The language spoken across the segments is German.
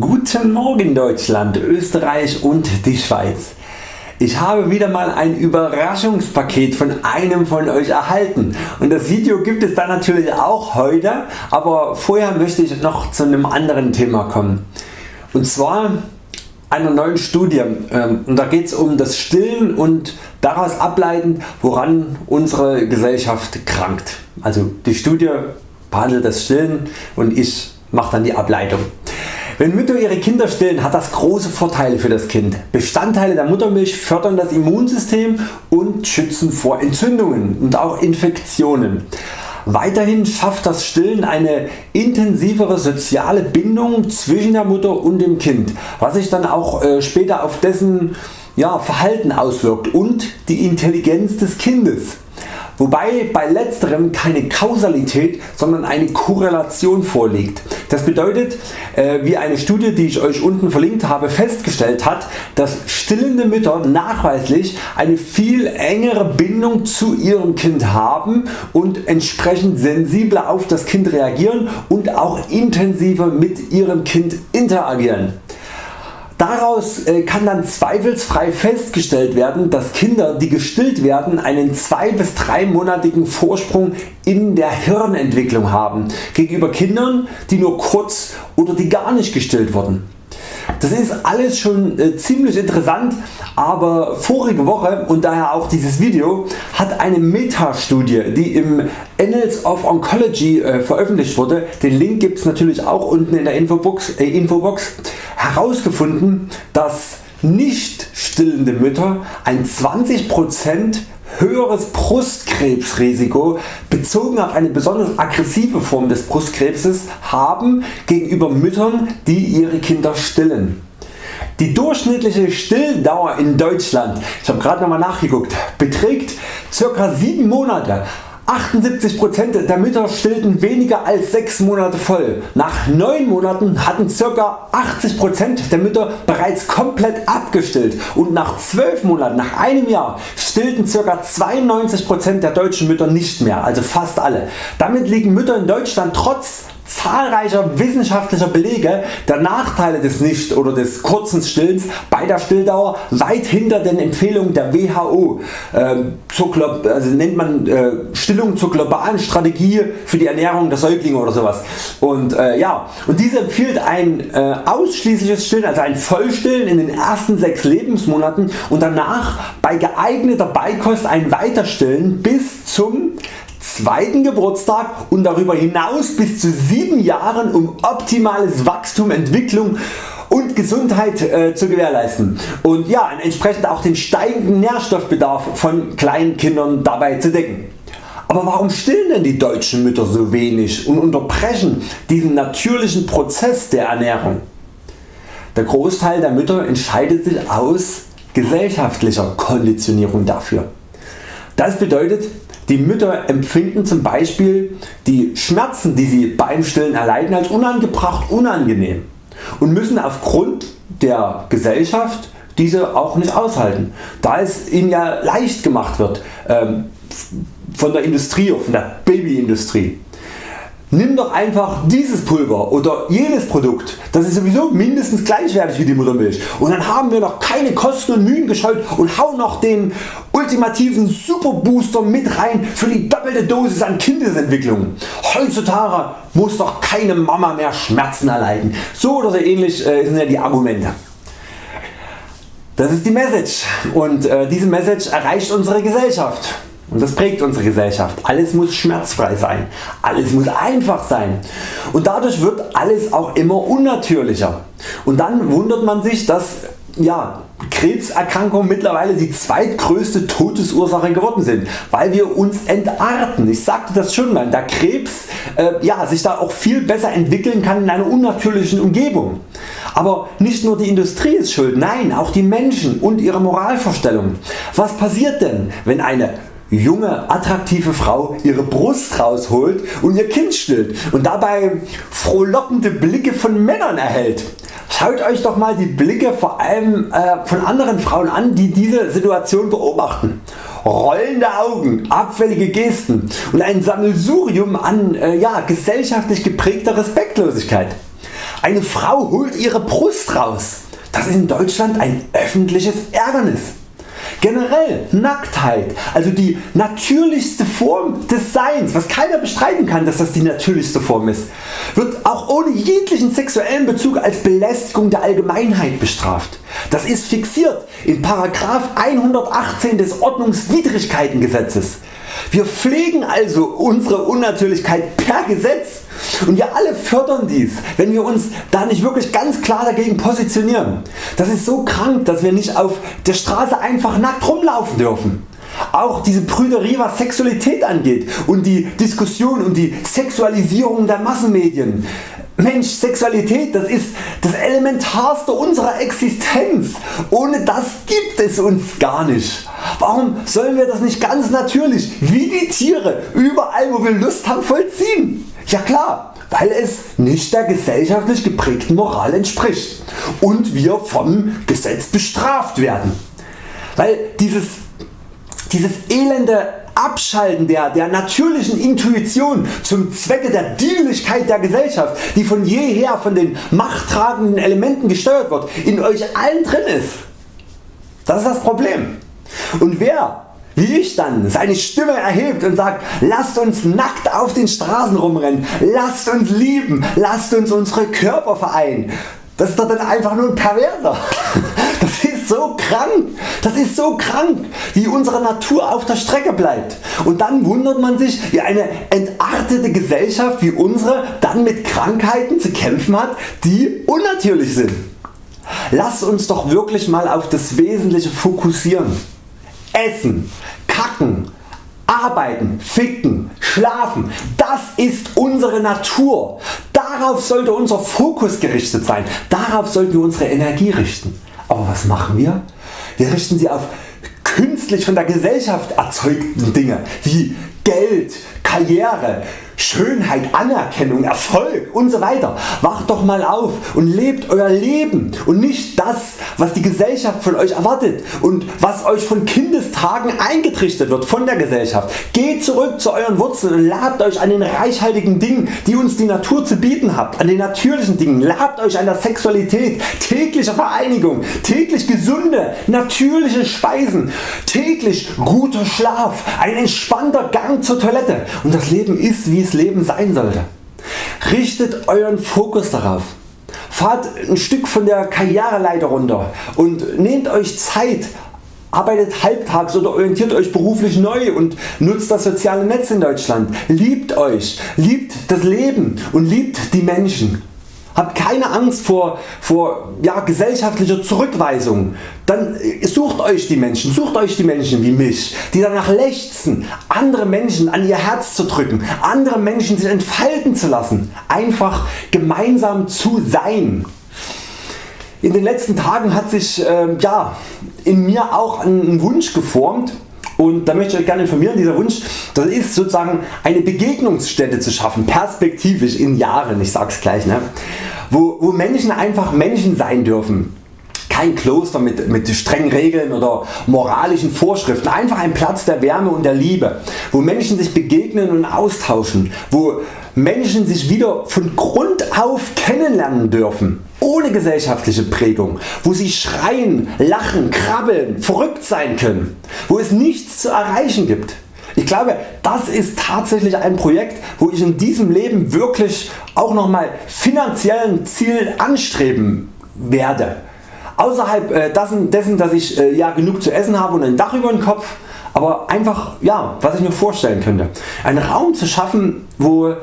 Guten Morgen Deutschland, Österreich und die Schweiz. Ich habe wieder mal ein Überraschungspaket von einem von Euch erhalten und das Video gibt es dann natürlich auch heute, aber vorher möchte ich noch zu einem anderen Thema kommen. Und zwar einer neuen Studie ähm, und da geht es um das Stillen und daraus ableitend woran unsere Gesellschaft krankt. Also die Studie behandelt das Stillen und ich mache dann die Ableitung. Wenn Mütter ihre Kinder stillen hat das große Vorteile für das Kind. Bestandteile der Muttermilch fördern das Immunsystem und schützen vor Entzündungen und auch Infektionen. Weiterhin schafft das Stillen eine intensivere soziale Bindung zwischen der Mutter und dem Kind, was sich dann auch äh, später auf dessen Verhalten auswirkt und die Intelligenz des Kindes wobei bei letzterem keine Kausalität, sondern eine Korrelation vorliegt. Das bedeutet, äh, wie eine Studie die ich Euch unten verlinkt habe festgestellt hat, dass stillende Mütter nachweislich eine viel engere Bindung zu ihrem Kind haben und entsprechend sensibler auf das Kind reagieren und auch intensiver mit ihrem Kind interagieren. Daraus äh, kann dann zweifelsfrei festgestellt werden dass Kinder die gestillt werden einen 2 bis 3 monatigen Vorsprung in der Hirnentwicklung haben gegenüber Kindern die nur kurz oder die gar nicht gestillt wurden. Das ist alles schon äh, ziemlich interessant, aber vorige Woche und daher auch dieses Video hat eine Metastudie die im Annals of Oncology äh, veröffentlicht wurde, den Link gibt es natürlich auch unten in der Infobox, äh, Infobox. Herausgefunden dass nicht stillende Mütter ein 20% höheres Brustkrebsrisiko bezogen auf eine besonders aggressive Form des Brustkrebses haben gegenüber Müttern die ihre Kinder stillen. Die durchschnittliche Stilldauer in Deutschland, ich habe gerade nochmal nachgeguckt, beträgt ca. 7 Monate 78% der Mütter stillten weniger als 6 Monate voll. Nach 9 Monaten hatten ca. 80% der Mütter bereits komplett abgestillt und nach 12 Monaten, nach einem Jahr stillten ca. 92% der deutschen Mütter nicht mehr, also fast alle. Damit liegen Mütter in Deutschland trotz zahlreicher wissenschaftlicher Belege der Nachteile des nicht oder des kurzen Stillens bei der Stilldauer weit hinter den Empfehlungen der WHO, äh, zur, also nennt man äh, Stillung zur globalen Strategie für die Ernährung der Säuglinge oder sowas. Und, äh, ja, und diese empfiehlt ein äh, ausschließliches Stillen, also ein Vollstillen in den ersten 6 Lebensmonaten und danach bei geeigneter Beikost ein Weiterstillen bis zum zweiten Geburtstag und darüber hinaus bis zu 7 Jahren um optimales Wachstum, Entwicklung und Gesundheit äh, zu gewährleisten und ja, entsprechend auch den steigenden Nährstoffbedarf von kleinen Kindern dabei zu decken. Aber warum stillen denn die deutschen Mütter so wenig und unterbrechen diesen natürlichen Prozess der Ernährung? Der Großteil der Mütter entscheidet sich aus gesellschaftlicher Konditionierung dafür. Das bedeutet die Mütter empfinden zum Beispiel die Schmerzen die sie beim Stillen erleiden als unangebracht unangenehm und müssen aufgrund der Gesellschaft diese auch nicht aushalten, da es ihnen ja leicht gemacht wird ähm, von der Industrie, von der Babyindustrie. Nimm doch einfach dieses Pulver oder jenes Produkt, das ist sowieso mindestens gleichwertig wie die Muttermilch und dann haben wir noch keine Kosten und Mühen gescheut und hauen noch den ultimativen Super Booster mit rein für die doppelte Dosis an Kindesentwicklung. Heutzutage muss doch keine Mama mehr Schmerzen erleiden. So oder so ähnlich äh, sind ja die Argumente. Das ist die Message und äh, diese Message erreicht unsere Gesellschaft. Und das prägt unsere Gesellschaft. Alles muss schmerzfrei sein. Alles muss einfach sein. Und dadurch wird alles auch immer unnatürlicher. Und dann wundert man sich, dass ja, Krebserkrankungen mittlerweile die zweitgrößte Todesursache geworden sind, weil wir uns entarten. Ich sagte das schon mal, da Krebs äh, ja, sich da auch viel besser entwickeln kann in einer unnatürlichen Umgebung. Aber nicht nur die Industrie ist schuld, nein auch die Menschen und ihre Moralvorstellungen. Was passiert denn wenn eine junge attraktive Frau ihre Brust rausholt und ihr Kind stillt und dabei frohlockende Blicke von Männern erhält. Schaut Euch doch mal die Blicke vor allem äh, von anderen Frauen an die diese Situation beobachten. Rollende Augen, abfällige Gesten und ein Sammelsurium an äh, ja, gesellschaftlich geprägter Respektlosigkeit. Eine Frau holt ihre Brust raus. Das ist in Deutschland ein öffentliches Ärgernis. Generell Nacktheit, also die natürlichste Form des Seins, was keiner bestreiten kann, dass das die natürlichste Form ist, wird auch ohne jeglichen sexuellen Bezug als Belästigung der Allgemeinheit bestraft. Das ist fixiert in 118 des Ordnungswidrigkeitengesetzes. Wir pflegen also unsere Unnatürlichkeit per Gesetz und wir alle fördern dies, wenn wir uns da nicht wirklich ganz klar dagegen positionieren. Das ist so krank, dass wir nicht auf der Straße einfach nackt rumlaufen dürfen. Auch diese Prüderie was Sexualität angeht und die Diskussion und die Sexualisierung der Massenmedien. Mensch, Sexualität das ist das Elementarste unserer Existenz. Ohne das gibt es uns gar nicht. Warum sollen wir das nicht ganz natürlich wie die Tiere überall wo wir Lust haben vollziehen? Ja klar, weil es nicht der gesellschaftlich geprägten Moral entspricht und wir vom Gesetz bestraft werden. Weil dieses, dieses elende Abschalten der, der natürlichen Intuition zum Zwecke der Dienlichkeit der Gesellschaft, die von jeher von den machttragenden Elementen gesteuert wird, in Euch allen drin ist. Das ist das Problem. Und wer wie ich dann seine Stimme erhebt und sagt, lasst uns nackt auf den Straßen rumrennen, lasst uns lieben, lasst uns unsere Körper vereinen. Das ist doch dann einfach nur ein Perverser. Das ist so krank, das ist so krank, wie unsere Natur auf der Strecke bleibt. Und dann wundert man sich, wie eine entartete Gesellschaft wie unsere dann mit Krankheiten zu kämpfen hat, die unnatürlich sind. Lass uns doch wirklich mal auf das Wesentliche fokussieren. Essen, kacken, arbeiten, ficken, schlafen, das ist unsere Natur. Darauf sollte unser Fokus gerichtet sein, darauf sollten wir unsere Energie richten. Aber was machen wir? Wir richten sie auf künstlich von der Gesellschaft erzeugten Dinge wie Geld, Karriere, Schönheit, Anerkennung, Erfolg und so weiter. Wacht doch mal auf und lebt Euer Leben und nicht das was die Gesellschaft von Euch erwartet und was Euch von Kindestagen eingetrichtert wird von der Gesellschaft. Geht zurück zu Euren Wurzeln und labt Euch an den reichhaltigen Dingen die uns die Natur zu bieten hat, an den natürlichen Dingen. Labt Euch an der Sexualität, täglicher Vereinigung, täglich gesunde, natürliche Speisen, täglich guter Schlaf, ein entspannter Gang zur Toilette und das Leben ist wie es Leben sein sollte. Richtet Euren Fokus darauf. Fahrt ein Stück von der Karriereleiter runter und nehmt Euch Zeit arbeitet halbtags oder orientiert Euch beruflich neu und nutzt das soziale Netz in Deutschland. Liebt Euch, liebt das Leben und liebt die Menschen. Habt keine Angst vor, vor ja, gesellschaftlicher Zurückweisung. Dann äh, sucht Euch die Menschen, sucht Euch die Menschen wie mich, die danach lechzen, andere Menschen an ihr Herz zu drücken, andere Menschen sich entfalten zu lassen, einfach gemeinsam zu sein. In den letzten Tagen hat sich äh, ja, in mir auch ein Wunsch geformt, und da möchte ich euch gerne informieren, dieser Wunsch das ist sozusagen eine Begegnungsstätte zu schaffen, perspektivisch in Jahren, ich sag's gleich, ne? wo, wo Menschen einfach Menschen sein dürfen. Kein Kloster mit, mit strengen Regeln oder moralischen Vorschriften, einfach ein Platz der Wärme und der Liebe, wo Menschen sich begegnen und austauschen, wo Menschen sich wieder von Grund auf kennenlernen dürfen, ohne gesellschaftliche Prägung, wo sie schreien, lachen, krabbeln, verrückt sein können, wo es nichts zu erreichen gibt. Ich glaube das ist tatsächlich ein Projekt wo ich in diesem Leben wirklich auch nochmal finanziellen Ziel anstreben werde. Außerhalb äh, dessen dass ich äh, ja genug zu essen habe und ein Dach über dem Kopf, aber einfach ja, was ich mir vorstellen könnte. Einen Raum zu schaffen wo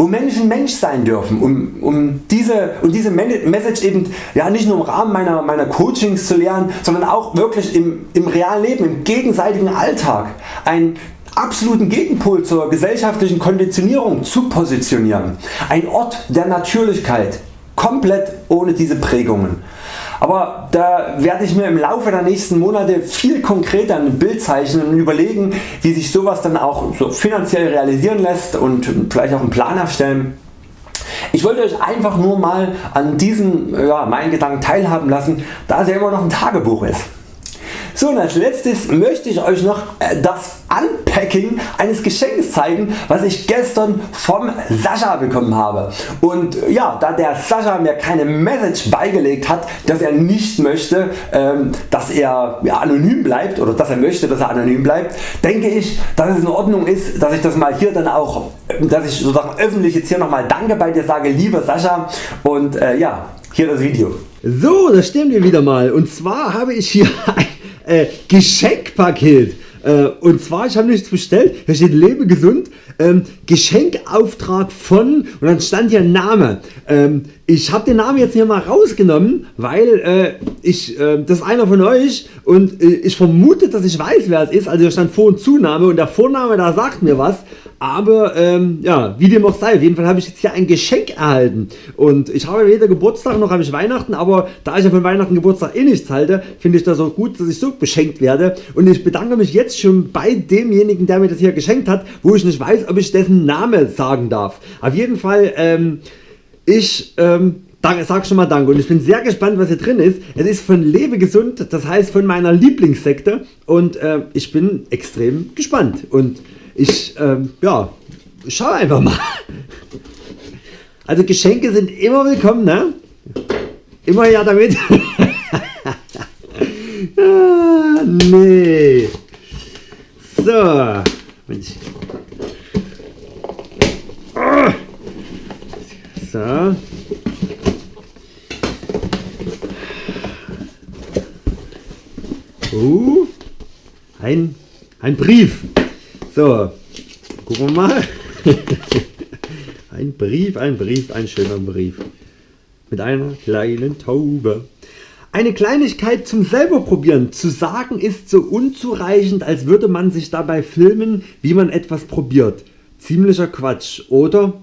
wo Menschen Mensch sein dürfen, um, um diese, um diese Message eben ja, nicht nur im Rahmen meiner, meiner Coachings zu lernen, sondern auch wirklich im, im realen Leben, im gegenseitigen Alltag einen absoluten Gegenpol zur gesellschaftlichen Konditionierung zu positionieren. Ein Ort der Natürlichkeit, komplett ohne diese Prägungen. Aber da werde ich mir im Laufe der nächsten Monate viel konkreter ein Bild zeichnen und überlegen wie sich sowas dann auch so finanziell realisieren lässt und vielleicht auch einen Plan erstellen. Ich wollte Euch einfach nur mal an diesen ja, meinen Gedanken teilhaben lassen, da es ja immer noch ein Tagebuch ist. So und als letztes möchte ich Euch noch äh, das Unpacking eines Geschenkes zeigen was ich gestern vom Sascha bekommen habe. Und äh, ja, da der Sascha mir keine Message beigelegt hat, dass er nicht möchte, ähm, dass er anonym bleibt oder dass er möchte, dass er anonym bleibt, denke ich, dass es in Ordnung ist, dass ich das mal hier dann auch, dass ich sozusagen öffentlich jetzt hier nochmal Danke bei dir sage, lieber Sascha. Und äh, ja, hier das Video. So, das stimmt wir wieder mal. Und zwar habe ich hier ein äh, Geschenkpaket. Äh, und zwar, ich habe nichts bestellt, hier steht lebe gesund, ähm, Geschenkauftrag von und dann stand hier Name. Ähm, ich habe den Namen jetzt hier mal rausgenommen, weil äh, ich, äh, das ist einer von euch und äh, ich vermute, dass ich weiß wer es ist. Also hier stand Vor- und Zunahme und der Vorname da sagt mir was. Aber ähm, ja, wie dem auch sei, auf jeden Fall habe ich jetzt hier ein Geschenk erhalten. Und ich habe weder Geburtstag noch habe ich Weihnachten, aber da ich ja von Weihnachten Geburtstag eh nichts halte, finde ich das auch gut, dass ich so beschenkt werde. Und ich bedanke mich jetzt schon bei demjenigen, der mir das hier geschenkt hat, wo ich nicht weiß, ob ich dessen Name sagen darf. Auf jeden Fall, ähm, ich ähm, sag schon mal Danke und ich bin sehr gespannt was hier drin ist. Es ist von Lebe Gesund, das heißt von meiner Lieblingssekte und äh, ich bin extrem gespannt und ich ähm, ja, schau einfach mal. Also Geschenke sind immer willkommen, ne? Immer ja damit. ah, nee. So. Mensch. Ah. So. Uh, ein, ein Brief. So, gucken wir mal. ein Brief, ein schöner Brief. Mit einer kleinen Taube. Eine Kleinigkeit zum selber probieren. Zu sagen ist so unzureichend, als würde man sich dabei filmen, wie man etwas probiert. Ziemlicher Quatsch, oder?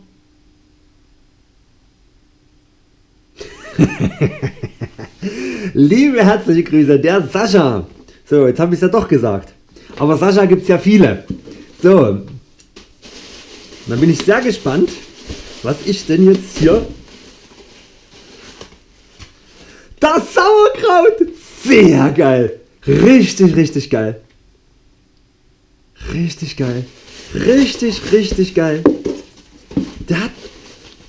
Liebe herzliche Grüße, der Sascha. So, jetzt habe ich es ja doch gesagt. Aber Sascha gibt es ja viele. So, dann bin ich sehr gespannt, was ich denn jetzt hier... Das Sauerkraut! Sehr geil! Richtig, richtig geil. Richtig geil. Richtig, richtig geil. Der hat...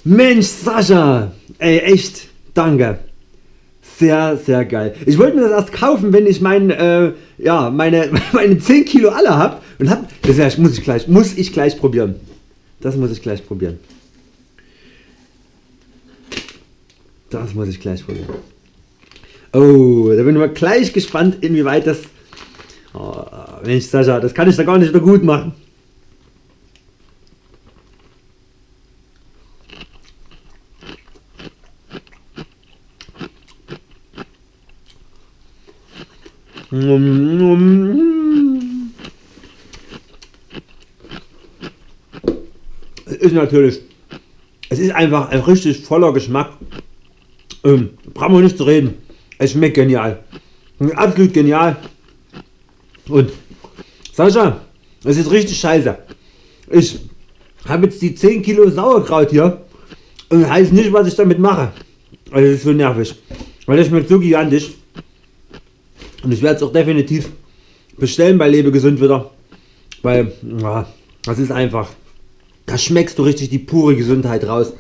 Mensch Sascha! Ey, echt, danke. Sehr, sehr geil. Ich wollte mir das erst kaufen, wenn ich mein, äh, ja, meine, meine 10 Kilo alle habe. Und hab, das muss ich gleich, muss ich gleich probieren. Das muss ich gleich probieren. Das muss ich gleich probieren. Oh, da bin ich mal gleich gespannt, inwieweit das... Oh, Mensch Sascha, das kann ich da gar nicht wieder gut machen. Es ist natürlich, es ist einfach ein richtig voller Geschmack. Ähm, brauchen wir nicht zu reden. Es schmeckt genial. Absolut genial. Und Sascha, es ist richtig scheiße. Ich habe jetzt die 10 Kilo Sauerkraut hier und weiß nicht was ich damit mache. Also das ist so nervig. Weil das schmeckt so gigantisch. Und ich werde es auch definitiv bestellen bei Lebe Gesund wieder. Weil ja, das ist einfach, da schmeckst du richtig die pure Gesundheit raus.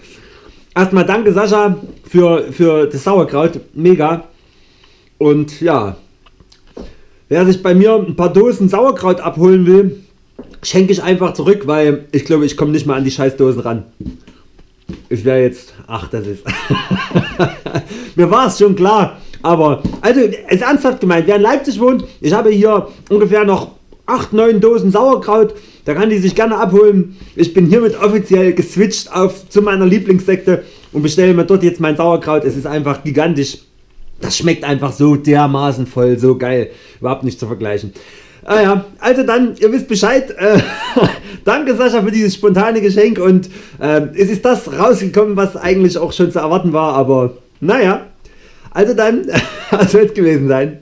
Erstmal danke Sascha für, für das Sauerkraut, mega. Und ja, wer sich bei mir ein paar Dosen Sauerkraut abholen will, schenke ich einfach zurück, weil ich glaube ich komme nicht mal an die Scheißdosen ran. Ich wäre jetzt, ach das ist, mir war es schon klar, aber also ist ernsthaft gemeint, wer in Leipzig wohnt, ich habe hier ungefähr noch 8-9 Dosen Sauerkraut, da kann die sich gerne abholen. Ich bin hiermit offiziell geswitcht auf zu meiner Lieblingssekte und bestelle mir dort jetzt mein Sauerkraut. Es ist einfach gigantisch. Das schmeckt einfach so dermaßen voll, so geil. Überhaupt nicht zu vergleichen. Ah ja, also dann, ihr wisst Bescheid. Äh, danke Sascha für dieses spontane Geschenk und äh, es ist das rausgekommen, was eigentlich auch schon zu erwarten war, aber naja. Also dann, soll es gewesen sein.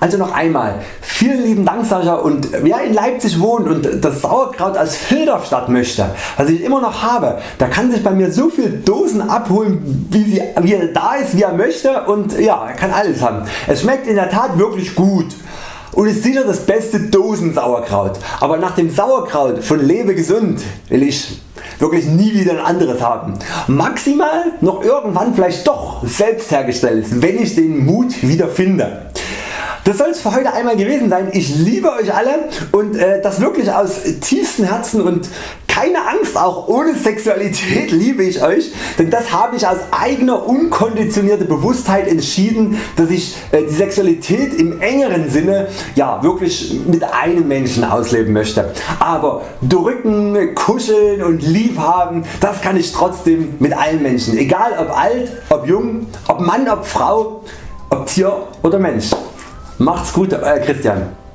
Also noch einmal, Vielen lieben Dank Sascha und wer in Leipzig wohnt und das Sauerkraut als Filterstadt möchte, was ich immer noch habe, der kann sich bei mir so viel Dosen abholen wie, sie, wie er da ist, wie er möchte und ja, er kann alles haben. Es schmeckt in der Tat wirklich gut und ist sicher das beste Dosensauerkraut. Aber nach dem Sauerkraut von Lebe gesund will ich wirklich nie wieder ein anderes haben. Maximal noch irgendwann vielleicht doch selbst hergestellt, wenn ich den Mut wieder finde. Das soll es für heute einmal gewesen sein. Ich liebe Euch alle und äh, das wirklich aus tiefstem Herzen und keine Angst, auch ohne Sexualität liebe ich Euch, denn das habe ich aus eigener unkonditionierter Bewusstheit entschieden, dass ich äh, die Sexualität im engeren Sinne ja, wirklich mit einem Menschen ausleben möchte. Aber drücken, kuscheln und lieb haben, das kann ich trotzdem mit allen Menschen, egal ob alt, ob jung, ob Mann, ob Frau, ob Tier oder Mensch. Macht's gut Euer Christian.